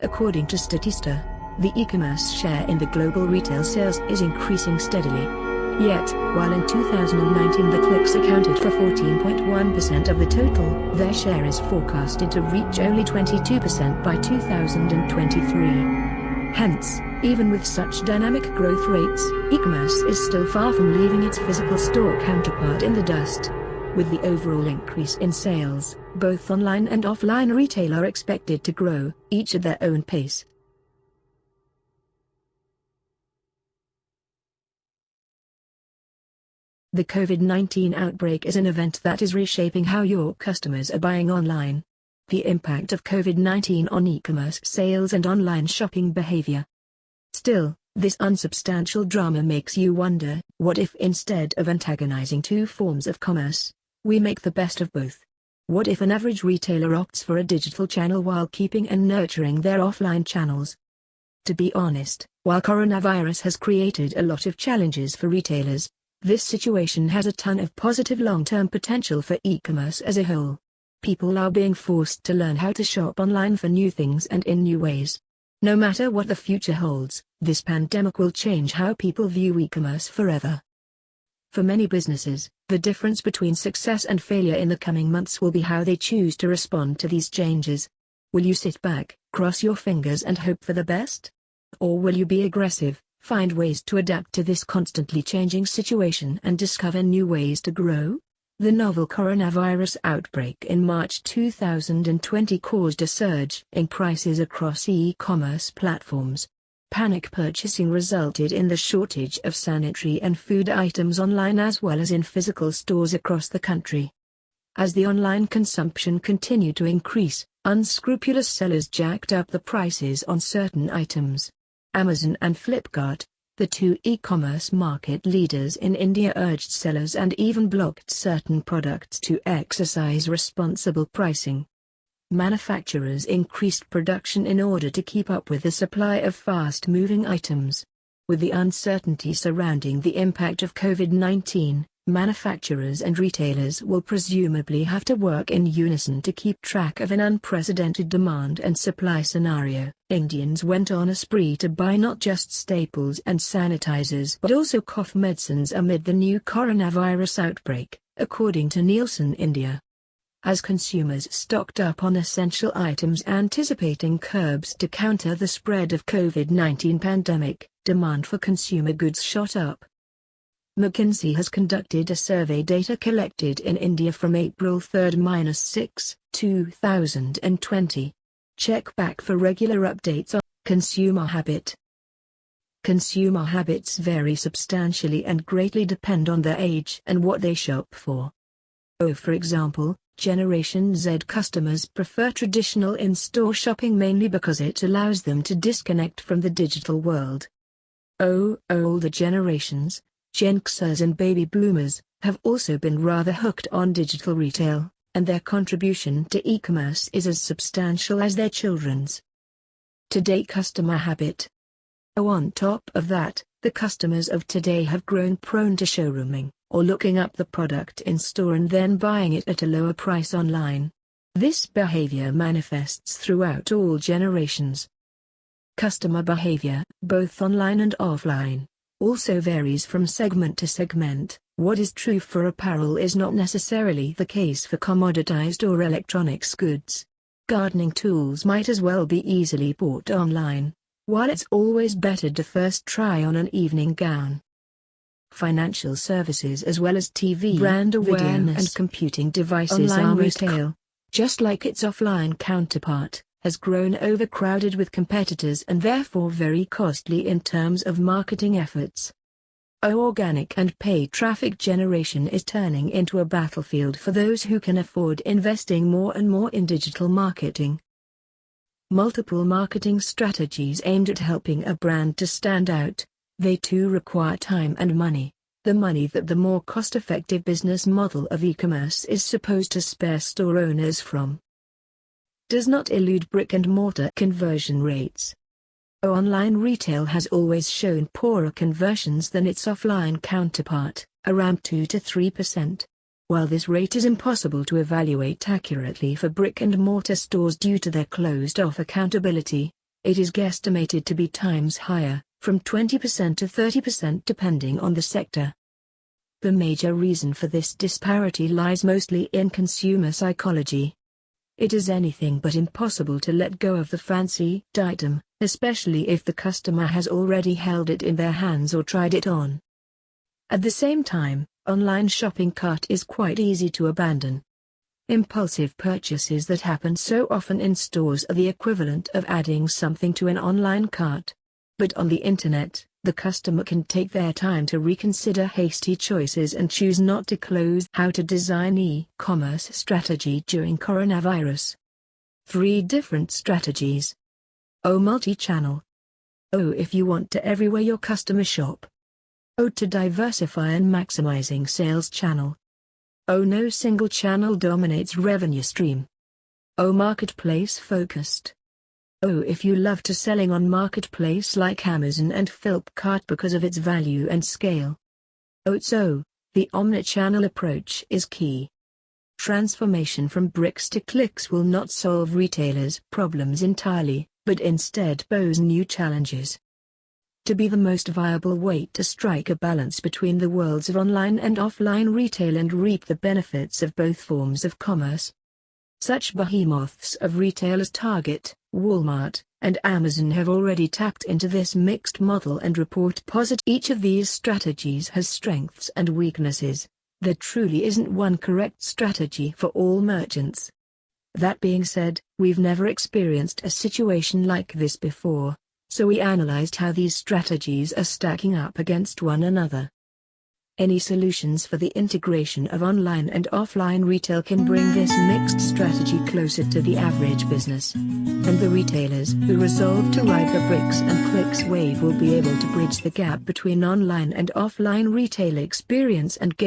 According to Statista, the e-commerce share in the global retail sales is increasing steadily. Yet, while in 2019 the clicks accounted for 14.1% of the total, their share is forecasted to reach only 22% by 2023. Hence, even with such dynamic growth rates, e-commerce is still far from leaving its physical store counterpart in the dust. With the overall increase in sales, both online and offline retail are expected to grow, each at their own pace. The COVID-19 outbreak is an event that is reshaping how your customers are buying online. The impact of COVID-19 on e-commerce sales and online shopping behavior. Still, this unsubstantial drama makes you wonder, what if instead of antagonizing two forms of commerce, we make the best of both? What if an average retailer opts for a digital channel while keeping and nurturing their offline channels? To be honest, while coronavirus has created a lot of challenges for retailers, this situation has a ton of positive long-term potential for e-commerce as a whole. People are being forced to learn how to shop online for new things and in new ways. No matter what the future holds, this pandemic will change how people view e-commerce forever. For many businesses, the difference between success and failure in the coming months will be how they choose to respond to these changes. Will you sit back, cross your fingers and hope for the best? Or will you be aggressive, find ways to adapt to this constantly changing situation and discover new ways to grow? The novel coronavirus outbreak in March 2020 caused a surge in prices across e-commerce platforms. Panic purchasing resulted in the shortage of sanitary and food items online as well as in physical stores across the country. As the online consumption continued to increase, unscrupulous sellers jacked up the prices on certain items. Amazon and Flipkart, the two e-commerce market leaders in India urged sellers and even blocked certain products to exercise responsible pricing. Manufacturers increased production in order to keep up with the supply of fast-moving items. With the uncertainty surrounding the impact of COVID-19, manufacturers and retailers will presumably have to work in unison to keep track of an unprecedented demand and supply scenario. Indians went on a spree to buy not just staples and sanitizers but also cough medicines amid the new coronavirus outbreak, according to Nielsen India. As consumers stocked up on essential items anticipating curbs to counter the spread of COVID-19 pandemic, demand for consumer goods shot up. McKinsey has conducted a survey data collected in India from April 3-6, 2020. Check back for regular updates on consumer habit. Consumer habits vary substantially and greatly depend on their age and what they shop for. Oh, for example, Generation Z customers prefer traditional in-store shopping mainly because it allows them to disconnect from the digital world. Oh, older generations, Gen Xers and baby boomers, have also been rather hooked on digital retail, and their contribution to e-commerce is as substantial as their children's. Today customer habit. Oh on top of that, the customers of today have grown prone to showrooming, or looking up the product in store and then buying it at a lower price online. This behavior manifests throughout all generations. Customer behavior, both online and offline, also varies from segment to segment. What is true for apparel is not necessarily the case for commoditized or electronics goods. Gardening tools might as well be easily bought online, while it's always better to first try on an evening gown. Financial services as well as TV brand awareness and computing devices online are retail, just like its offline counterpart has grown overcrowded with competitors and therefore very costly in terms of marketing efforts. Organic and paid traffic generation is turning into a battlefield for those who can afford investing more and more in digital marketing. Multiple marketing strategies aimed at helping a brand to stand out, they too require time and money, the money that the more cost-effective business model of e-commerce is supposed to spare store owners from does not elude brick-and-mortar conversion rates. Online retail has always shown poorer conversions than its offline counterpart, around 2 to 3%. While this rate is impossible to evaluate accurately for brick-and-mortar stores due to their closed-off accountability, it is guesstimated to be times higher, from 20% to 30% depending on the sector. The major reason for this disparity lies mostly in consumer psychology. It is anything but impossible to let go of the fancy item, especially if the customer has already held it in their hands or tried it on. At the same time, online shopping cart is quite easy to abandon. Impulsive purchases that happen so often in stores are the equivalent of adding something to an online cart. But on the internet, the customer can take their time to reconsider hasty choices and choose not to close. How to design e-commerce strategy during coronavirus. Three different strategies. O multi-channel. O if you want to everywhere your customer shop. O to diversify and maximizing sales channel. O no single channel dominates revenue stream. O marketplace focused. O if you love to selling on marketplace like Amazon and Flipkart because of its value and scale. O so the omnichannel approach is key. Transformation from bricks to clicks will not solve retailers' problems entirely, but instead pose new challenges to be the most viable way to strike a balance between the worlds of online and offline retail and reap the benefits of both forms of commerce. Such behemoths of retail as Target, Walmart, and Amazon have already tapped into this mixed model and report positive. Each of these strategies has strengths and weaknesses. There truly isn't one correct strategy for all merchants. That being said, we've never experienced a situation like this before, so we analyzed how these strategies are stacking up against one another. Any solutions for the integration of online and offline retail can bring this mixed strategy closer to the average business. And the retailers who resolve to ride the bricks and clicks wave will be able to bridge the gap between online and offline retail experience and